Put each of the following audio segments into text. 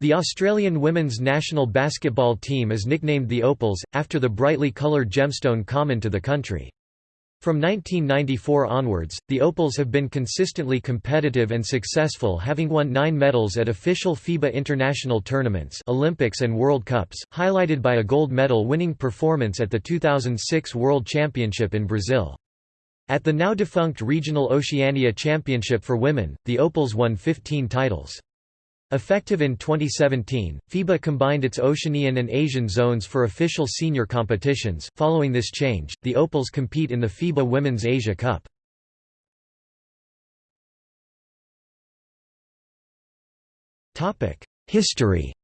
The Australian women's national basketball team is nicknamed the Opals, after the brightly coloured gemstone common to the country. From 1994 onwards, the Opals have been consistently competitive and successful having won nine medals at official FIBA international tournaments Olympics and World Cups, highlighted by a gold medal winning performance at the 2006 World Championship in Brazil. At the now defunct Regional Oceania Championship for Women, the Opals won 15 titles. Effective in 2017, FIBA combined its Oceanian and Asian zones for official senior competitions. Following this change, the Opals compete in the FIBA Women's Asia Cup. Topic: History.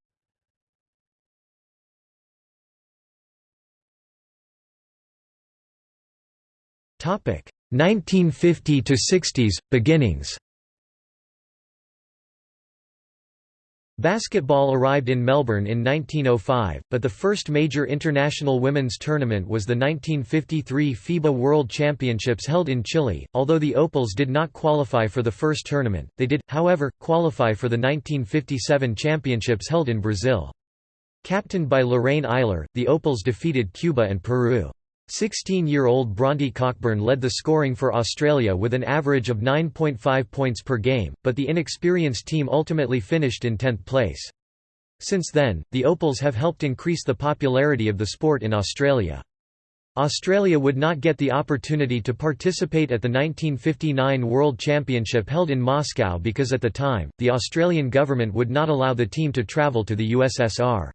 Topic: 1950 to 60s beginnings. Basketball arrived in Melbourne in 1905, but the first major international women's tournament was the 1953 FIBA World Championships held in Chile. Although the Opals did not qualify for the first tournament, they did, however, qualify for the 1957 championships held in Brazil. Captained by Lorraine Eiler, the Opals defeated Cuba and Peru. 16-year-old Bronte Cockburn led the scoring for Australia with an average of 9.5 points per game, but the inexperienced team ultimately finished in 10th place. Since then, the Opals have helped increase the popularity of the sport in Australia. Australia would not get the opportunity to participate at the 1959 World Championship held in Moscow because at the time, the Australian government would not allow the team to travel to the USSR.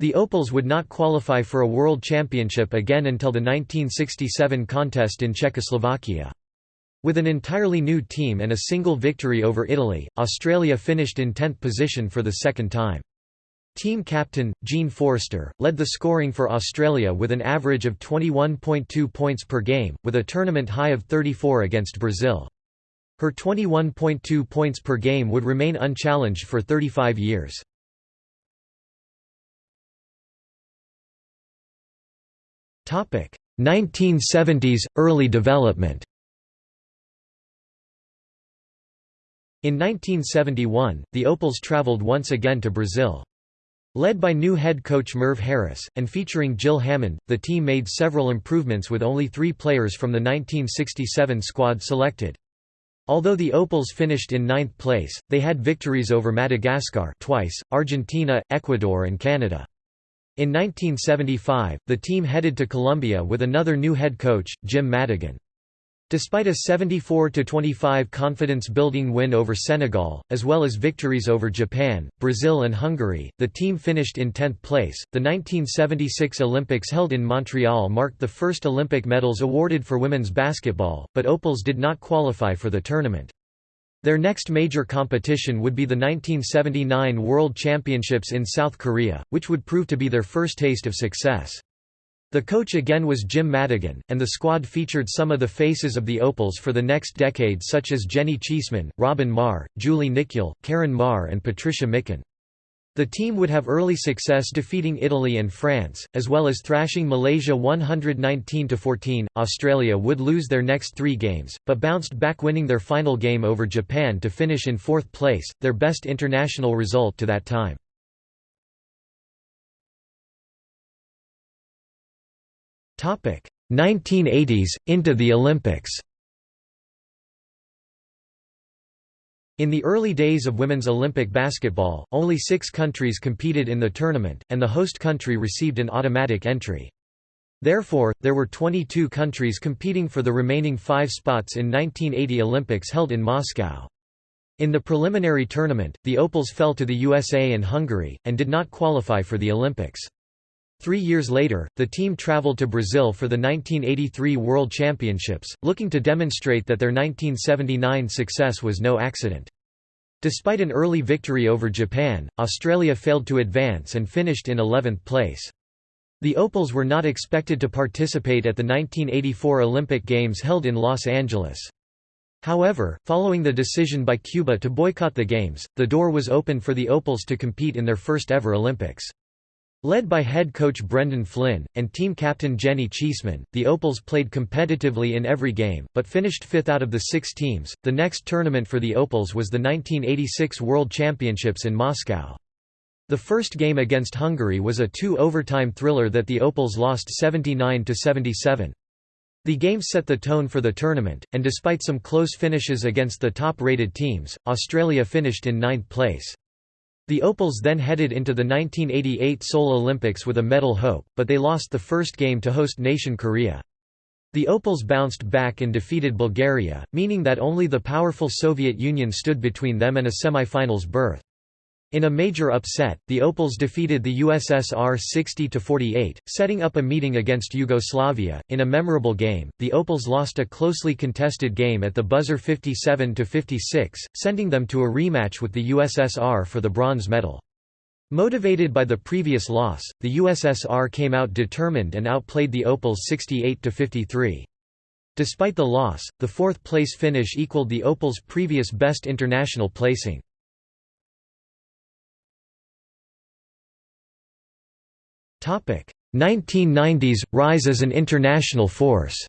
The Opals would not qualify for a World Championship again until the 1967 contest in Czechoslovakia. With an entirely new team and a single victory over Italy, Australia finished in 10th position for the second time. Team captain, Jean Forrester, led the scoring for Australia with an average of 21.2 points per game, with a tournament high of 34 against Brazil. Her 21.2 points per game would remain unchallenged for 35 years. 1970s – Early development In 1971, the Opals traveled once again to Brazil. Led by new head coach Merv Harris, and featuring Jill Hammond, the team made several improvements with only three players from the 1967 squad selected. Although the Opals finished in ninth place, they had victories over Madagascar twice, Argentina, Ecuador and Canada. In 1975, the team headed to Colombia with another new head coach, Jim Madigan. Despite a 74–25 confidence-building win over Senegal, as well as victories over Japan, Brazil and Hungary, the team finished in 10th place. The 1976 Olympics held in Montreal marked the first Olympic medals awarded for women's basketball, but Opals did not qualify for the tournament. Their next major competition would be the 1979 World Championships in South Korea, which would prove to be their first taste of success. The coach again was Jim Madigan, and the squad featured some of the faces of the Opals for the next decade such as Jenny Cheeseman, Robyn Maher, Julie Nykiel, Karin Maar and Patricia Mickan. The team would have early success defeating Italy and France, as well as thrashing Malaysia 119–14. Australia would lose their next three games, but bounced back winning their final game over Japan to finish in fourth place, their best international result to that time. Topic: 1980s into the Olympics. In the early days of women's Olympic basketball, only six countries competed in the tournament, and the host country received an automatic entry. Therefore, there were 22 countries competing for the remaining five spots in 1980 Olympics held in Moscow. In the preliminary tournament, the Opals fell to the USA and Hungary, and did not qualify for the Olympics. Three years later, the team traveled to Brazil for the 1983 World Championships, looking to demonstrate that their 1979 success was no accident. Despite an early victory over Japan, Australia failed to advance and finished in 11th place. The Opals were not expected to participate at the 1984 Olympic Games held in Los Angeles. However, following the decision by Cuba to boycott the Games, the door was open for the Opals to compete in their first ever Olympics. Led by head coach Brendan Flynn, and team captain Jenny Cheeseman, the Opals played competitively in every game, but finished fifth out of the six teams. The next tournament for the Opals was the 1986 World Championships in Moscow. The first game against Hungary was a two-overtime thriller that the Opals lost 79–77. The game set the tone for the tournament, and despite some close finishes against the top-rated teams, Australia finished in ninth place. The Opals then headed into the 1988 Seoul Olympics with a medal hope, but they lost the first game to host nation Korea. The Opals bounced back and defeated Bulgaria, meaning that only the powerful Soviet Union stood between them and a semi-finals berth. In a major upset, the Opals defeated the USSR 60–48, setting up a meeting against Yugoslavia. In a memorable game, the Opals lost a closely contested game at the buzzer 57–56, sending them to a rematch with the USSR for the bronze medal. Motivated by the previous loss, the USSR came out determined and outplayed the Opals 68–53. Despite the loss, the fourth-place finish equaled the Opals' previous best international placing. 1990s – Rise as an international force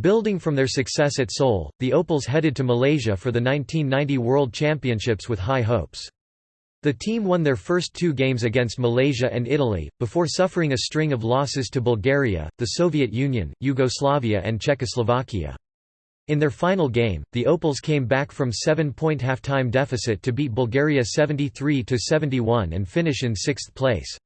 Building from their success at Seoul, the Opals headed to Malaysia for the 1990 World Championships with high hopes. The team won their first two games against Malaysia and Italy, before suffering a string of losses to Bulgaria, the Soviet Union, Yugoslavia and Czechoslovakia. In their final game, the Opals came back from seven-point halftime deficit to beat Bulgaria 73–71 and finish in sixth place.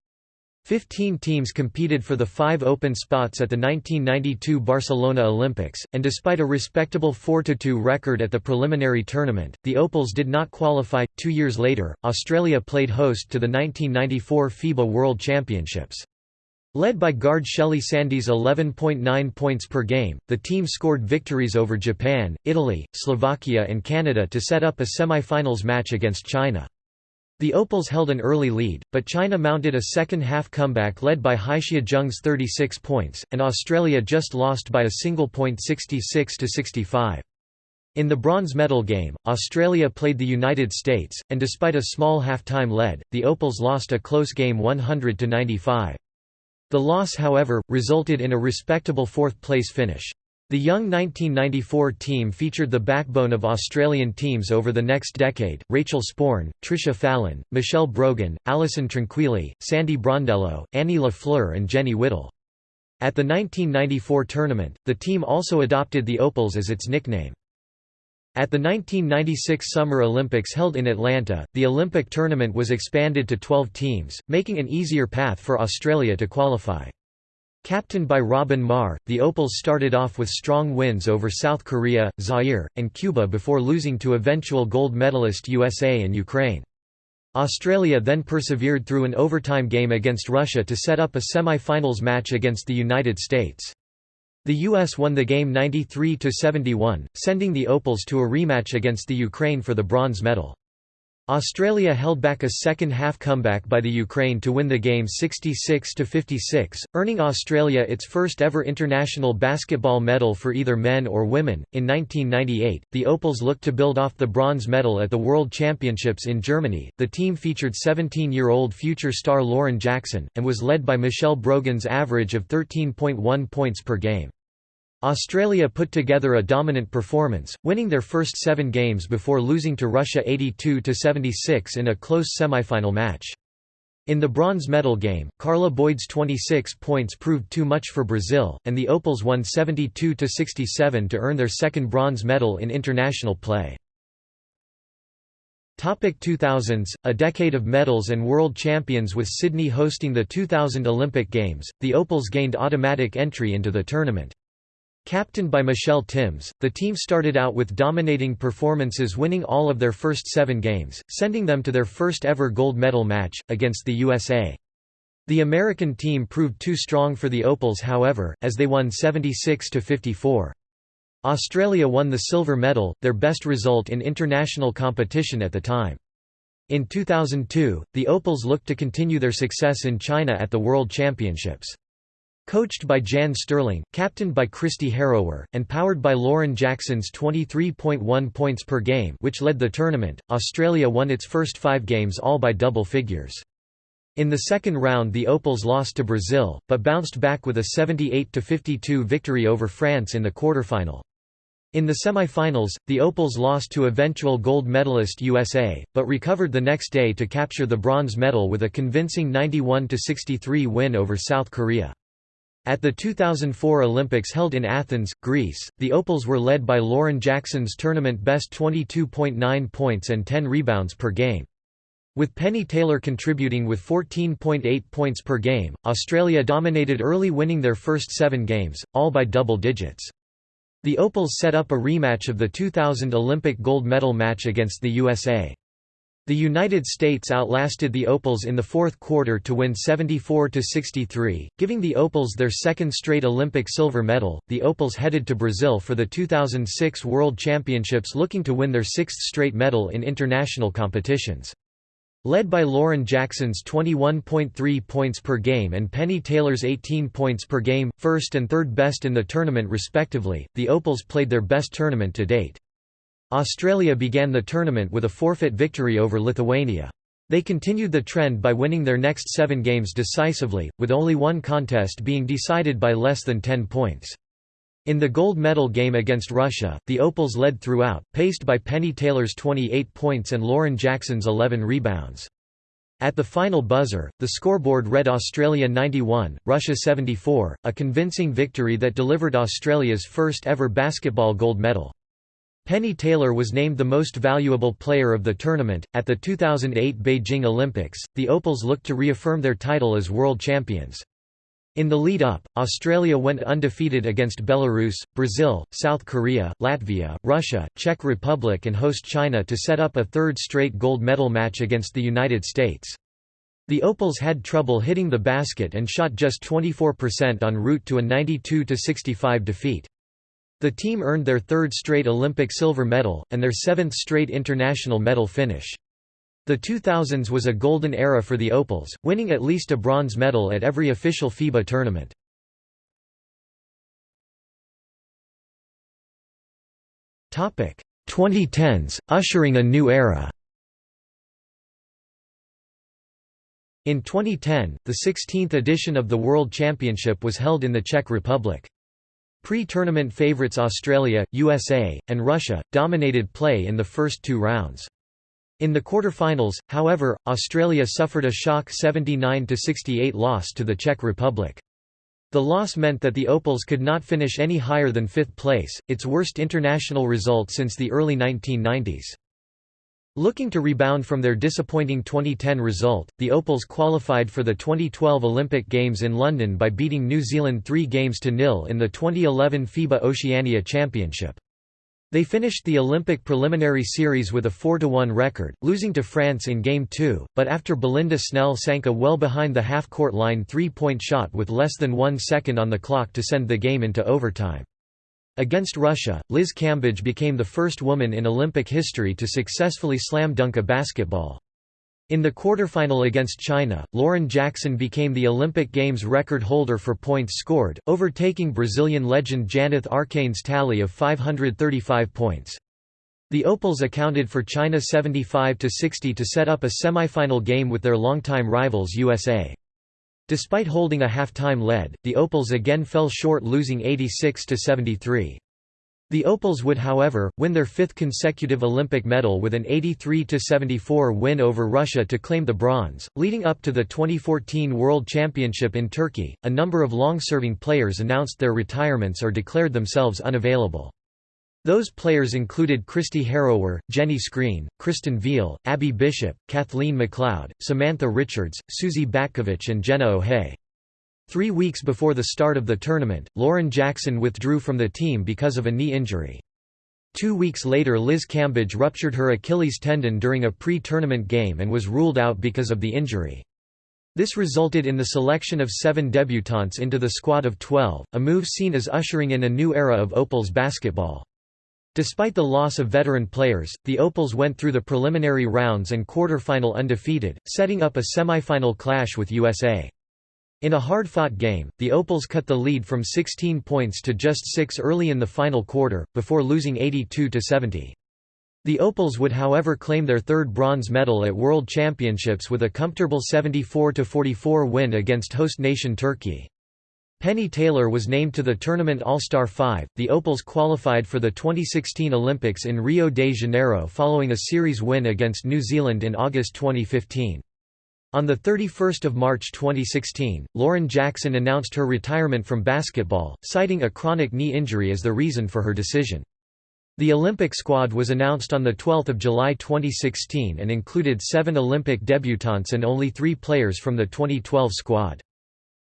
Fifteen teams competed for the five open spots at the 1992 Barcelona Olympics, and despite a respectable 4–2 record at the preliminary tournament, the Opals did not qualify. Two years later, Australia played host to the 1994 FIBA World Championships. Led by guard Shelley Sandie's 11.9 points per game, the team scored victories over Japan, Italy, Slovakia and Canada to set up a semi-finals match against China. The Opals held an early lead, but China mounted a second-half comeback led by Haixia Zheng's 36 points, and Australia just lost by a single point 66–65. In the bronze medal game, Australia played the United States, and despite a small half-time lead, the Opals lost a close game 100–95. The loss however, resulted in a respectable fourth-place finish. The young 1994 team featured the backbone of Australian teams over the next decade, Rachel Sporn, Trisha Fallon, Michelle Brogan, Alison Tranquilli, Sandy Brondello, Annie LaFleur and Jenny Whittle. At the 1994 tournament, the team also adopted the Opals as its nickname. At the 1996 Summer Olympics held in Atlanta, the Olympic tournament was expanded to 12 teams, making an easier path for Australia to qualify. Captained by Robyn Maher, the Opals started off with strong wins over South Korea, Zaire, and Cuba before losing to eventual gold medalist USA and Ukraine. Australia then persevered through an overtime game against Russia to set up a semi-finals match against the United States. The US won the game 93–71, sending the Opals to a rematch against the Ukraine for the bronze medal. Australia held back a second-half comeback by the Ukraine to win the game 66–56, earning Australia its first ever international basketball medal for either men or women. In 1998, the Opals looked to build off the bronze medal at the World Championships in Germany. The team featured 17-year-old future star Lauren Jackson, and was led by Michelle Brogan's average of 13.1 points per game. Australia put together a dominant performance, winning their first seven games before losing to Russia 82–76 in a close semifinal match. In the bronze medal game, Carla Boyd's 26 points proved too much for Brazil, and the Opals won 72–67 to earn their second bronze medal in international play. Topic 2000s, a decade of medals and world champions with Sydney hosting the 2000 Olympic Games, the Opals gained automatic entry into the tournament. Captained by Michelle Timms, the team started out with dominating performances winning all of their first seven games, sending them to their first ever gold medal match, against the USA. The American team proved too strong for the Opals however, as they won 76–54. Australia won the silver medal, their best result in international competition at the time. In 2002, the Opals looked to continue their success in China at the World Championships. Coached by Jan Sterling, captained by Kristi Harrower, and powered by Lauren Jackson's 23.1 points per game which led the tournament, Australia won its first five games all by double figures. In the second round the Opals lost to Brazil, but bounced back with a 78–52 victory over France in the quarterfinal. In the semi-finals, the Opals lost to eventual gold medalist USA, but recovered the next day to capture the bronze medal with a convincing 91–63 win over South Korea. At the 2004 Olympics held in Athens, Greece, the Opals were led by Lauren Jackson's tournament best 22.9 points and 10 rebounds per game. With Penny Taylor contributing with 14.8 points per game, Australia dominated early winning their first seven games, all by double digits. The Opals set up a rematch of the 2000 Olympic gold medal match against the USA. The United States outlasted the Opals in the fourth quarter to win 74–63, giving the Opals their second straight Olympic silver medal. The Opals headed to Brazil for the 2006 World Championships looking to win their sixth straight medal in international competitions. Led by Lauren Jackson's 21.3 points per game and Penny Taylor's 18 points per game, first and third best in the tournament respectively, the Opals played their best tournament to date. Australia began the tournament with a forfeit victory over Lithuania. They continued the trend by winning their next seven games decisively, with only one contest being decided by less than 10 points. In the gold medal game against Russia, the Opals led throughout, paced by Penny Taylor's 28 points and Lauren Jackson's 11 rebounds. At the final buzzer, the scoreboard read Australia 91, Russia 74, a convincing victory that delivered Australia's first ever basketball gold medal. Penny Taylor was named the most valuable player of the tournament. At the 2008 Beijing Olympics, the Opals looked to reaffirm their title as world champions. In the lead-up, Australia went undefeated against Belarus, Brazil, South Korea, Latvia, Russia, Czech Republic and host China to set up a third straight gold medal match against the United States. The Opals had trouble hitting the basket and shot just 24% en route to a 92–65 defeat. The team earned their third straight Olympic silver medal, and their seventh straight international medal finish. The 2000s was a golden era for the Opals, winning at least a bronze medal at every official FIBA tournament. Topic 2010s, ushering a new era. In 2010, the 16th edition of the World Championship was held in the Czech Republic. Pre-tournament favourites Australia, USA, and Russia, dominated play in the first two rounds. In the quarter-finals, however, Australia suffered a shock 79–68 loss to the Czech Republic. The loss meant that the Opals could not finish any higher than fifth place, its worst international result since the early 1990s. Looking to rebound from their disappointing 2010 result, the Opals qualified for the 2012 Olympic Games in London by beating New Zealand 3 games to nil in the 2011 FIBA Oceania Championship. They finished the Olympic preliminary series with a 4–1 record, losing to France in Game 2, but after Belinda Snell sank a well behind the half-court line three-point shot with less than one second on the clock to send the game into overtime. Against Russia, Liz Cambage became the first woman in Olympic history to successfully slam dunk a basketball. In the quarterfinal against China, Lauren Jackson became the Olympic Games record holder for points scored, overtaking Brazilian legend Janeth Arcain's tally of 535 points. The Opals accounted for China 75–60 to set up a semifinal game with their longtime rivals USA. Despite holding a half-time lead, the Opals again fell short losing 86–73. The Opals would however, win their fifth consecutive Olympic medal with an 83–74 win over Russia to claim the bronze. Leading up to the 2014 World Championship in Turkey, a number of long-serving players announced their retirements or declared themselves unavailable. Those players included Kristi Harrower, Jenny Screen, Kristen Veal, Abby Bishop, Kathleen McLeod, Samantha Richards, Suzy Batkovic and Jenna O'Hea. Three weeks before the start of the tournament, Lauren Jackson withdrew from the team because of a knee injury. Two weeks later Liz Cambage ruptured her Achilles tendon during a pre-tournament game and was ruled out because of the injury. This resulted in the selection of seven debutantes into the squad of 12, a move seen as ushering in a new era of Opals basketball. Despite the loss of veteran players, the Opals went through the preliminary rounds and quarterfinal undefeated, setting up a semifinal clash with USA. In a hard-fought game, the Opals cut the lead from 16 points to just 6 early in the final quarter, before losing 82–70. The Opals would however claim their third bronze medal at World Championships with a comfortable 74–44 win against host nation Turkey. Penny Taylor was named to the tournament All-Star 5. The Opals qualified for the 2016 Olympics in Rio de Janeiro following a series win against New Zealand in August 2015. On 31 March 2016, Lauren Jackson announced her retirement from basketball, citing a chronic knee injury as the reason for her decision. The Olympic squad was announced on 12 July 2016 and included seven Olympic debutants and only three players from the 2012 squad.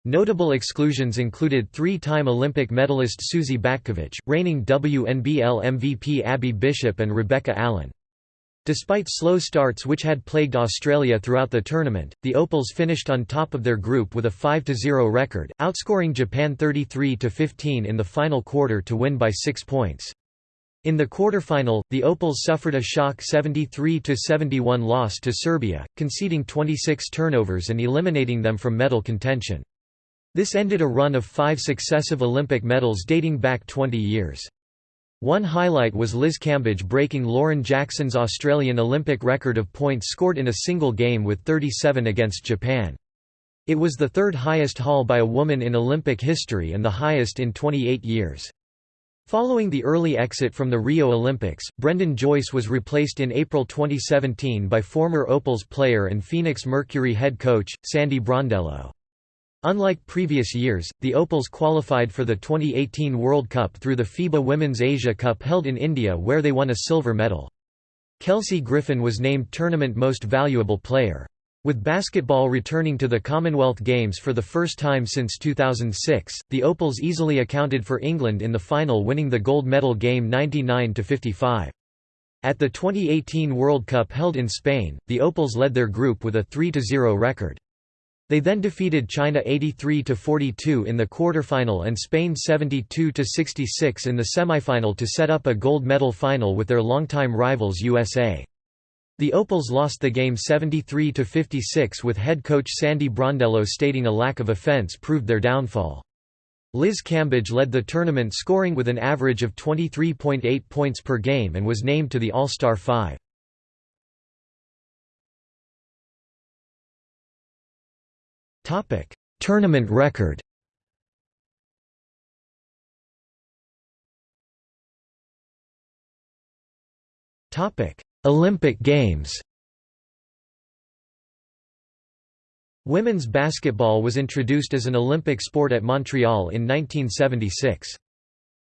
Notable exclusions included three-time Olympic medalist Suzy Batkovic, reigning WNBL MVP Abby Bishop and Rebecca Allen. Despite slow starts which had plagued Australia throughout the tournament, the Opals finished on top of their group with a 5–0 record, outscoring Japan 33–15 in the final quarter to win by six points. In the quarterfinal, the Opals suffered a shock 73–71 loss to Serbia, conceding 26 turnovers and eliminating them from medal contention. This ended a run of five successive Olympic medals dating back 20 years. One highlight was Liz Cambage breaking Lauren Jackson's Australian Olympic record of points scored in a single game with 37 against Japan. It was the third highest haul by a woman in Olympic history and the highest in 28 years. Following the early exit from the Rio Olympics, Brendan Joyce was replaced in April 2017 by former Opals player and Phoenix Mercury head coach, Sandy Brondello. Unlike previous years, the Opals qualified for the 2018 World Cup through the FIBA Women's Asia Cup held in India where they won a silver medal. Kelsey Griffin was named Tournament Most Valuable Player. With basketball returning to the Commonwealth Games for the first time since 2006, the Opals easily accounted for England in the final winning the gold medal game 99–55. At the 2018 World Cup held in Spain, the Opals led their group with a 3–0 record. They then defeated China 83–42 in the quarterfinal and Spain 72–66 in the semifinal to set up a gold medal final with their longtime rivals USA. The Opals lost the game 73–56 with head coach Sandy Brondello stating a lack of offense proved their downfall. Liz Cambage led the tournament scoring with an average of 23.8 points per game and was named to the All-Star 5. Tournament record. Olympic Games. Women's basketball was introduced as an Olympic sport at Montreal in 1976.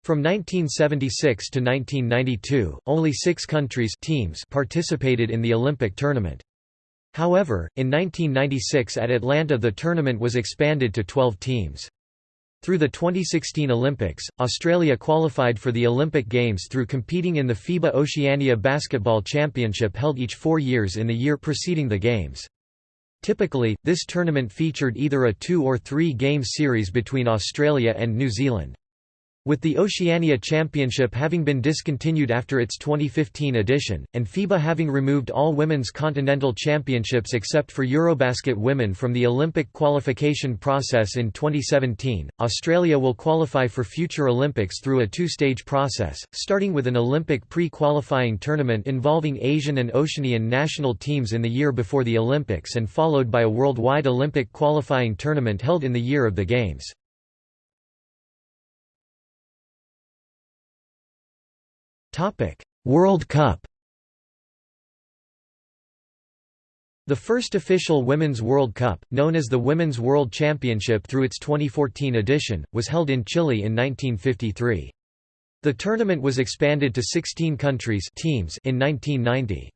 From 1976 to 1992, only six countries teams participated in the Olympic tournament. However, in 1996 at Atlanta the tournament was expanded to 12 teams. Through the 2016 Olympics, Australia qualified for the Olympic Games through competing in the FIBA Oceania Basketball Championship held each four years in the year preceding the Games. Typically, this tournament featured either a two- or three-game series between Australia and New Zealand. With the Oceania Championship having been discontinued after its 2015 edition, and FIBA having removed all women's continental championships except for Eurobasket women from the Olympic qualification process in 2017, Australia will qualify for future Olympics through a two-stage process, starting with an Olympic pre-qualifying tournament involving Asian and Oceanian national teams in the year before the Olympics and followed by a worldwide Olympic qualifying tournament held in the year of the Games. Topic: World Cup. The first official Women's World Cup, known as the Women's World Championship through its 2014 edition, was held in Chile in 1953. The tournament was expanded to 16 countries teams in 1990.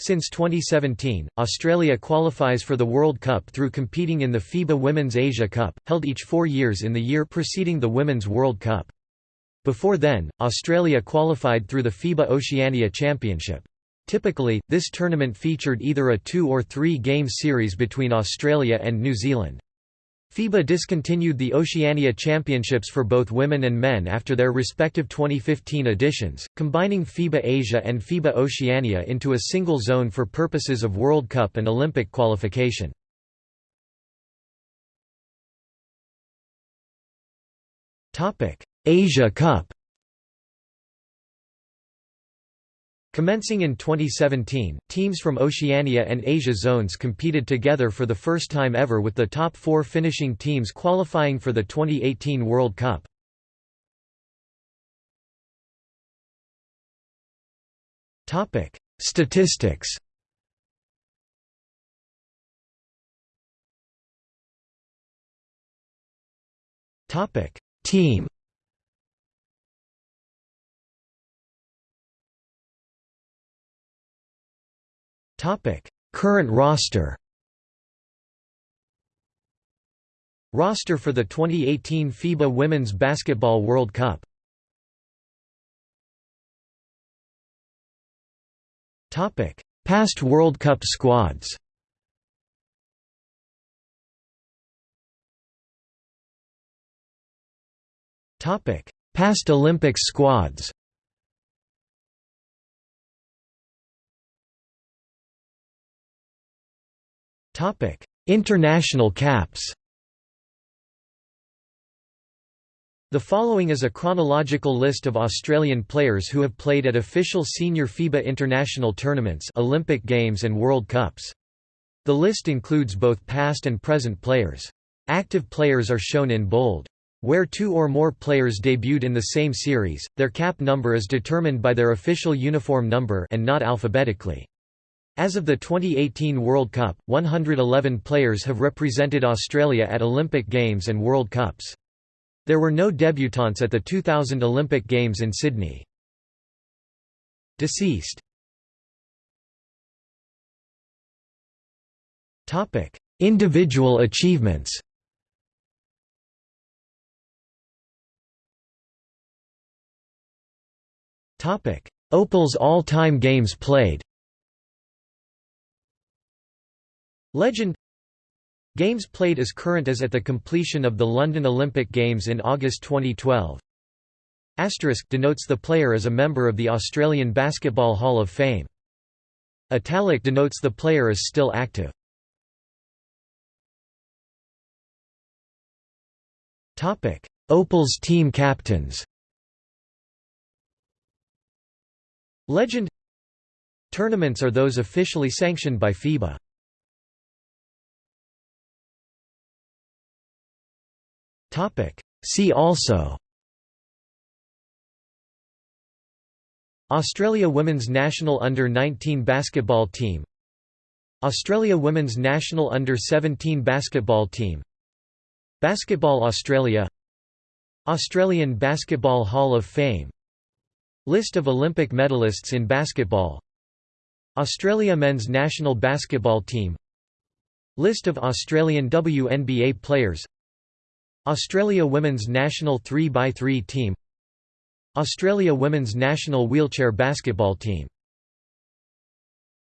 Since 2017, Australia qualifies for the World Cup through competing in the FIBA Women's Asia Cup, held each four years in the year preceding the Women's World Cup. Before then, Australia qualified through the FIBA Oceania Championship. Typically, this tournament featured either a two- or three-game series between Australia and New Zealand. FIBA discontinued the Oceania Championships for both women and men after their respective 2015 editions, combining FIBA Asia and FIBA Oceania into a single zone for purposes of World Cup and Olympic qualification. Asia Cup. Commencing in 2017, teams from Oceania and Asia zones competed together for the first time ever with the top four finishing teams qualifying for the 2018 World Cup. Statistics. Team Topic: Current roster. Roster for the 2018 FIBA Women's Basketball World Cup. Topic: Past World Cup squads. Topic: Past Olympics squads. Topic: International caps. The following is a chronological list of Australian players who have played at official senior FIBA international tournaments, Olympic Games and World Cups. The list includes both past and present players. Active players are shown in bold. Where two or more players debuted in the same series, their cap number is determined by their official uniform number and not alphabetically. As of the 2018 World Cup, 111 players have represented Australia at Olympic Games and World Cups. There were no debutants at the 2000 Olympic Games in Sydney. Deceased Individual achievements Opal's all-time games played Legend Games played as current as at the completion of the London Olympic Games in August 2012. Asterisk denotes the player as a member of the Australian Basketball Hall of Fame. Italic denotes the player as still active. Topic: Opal's team captains Legend Tournaments are those officially sanctioned by FIBA. See also. Australia women's national under-19 basketball team. Australia women's national under-17 basketball team. Basketball Australia. Australian Basketball Hall of Fame. List of Olympic medalists in basketball. Australia men's national basketball team. List of Australian WNBA players Australia women's national 3x3 team Australia women's national wheelchair basketball team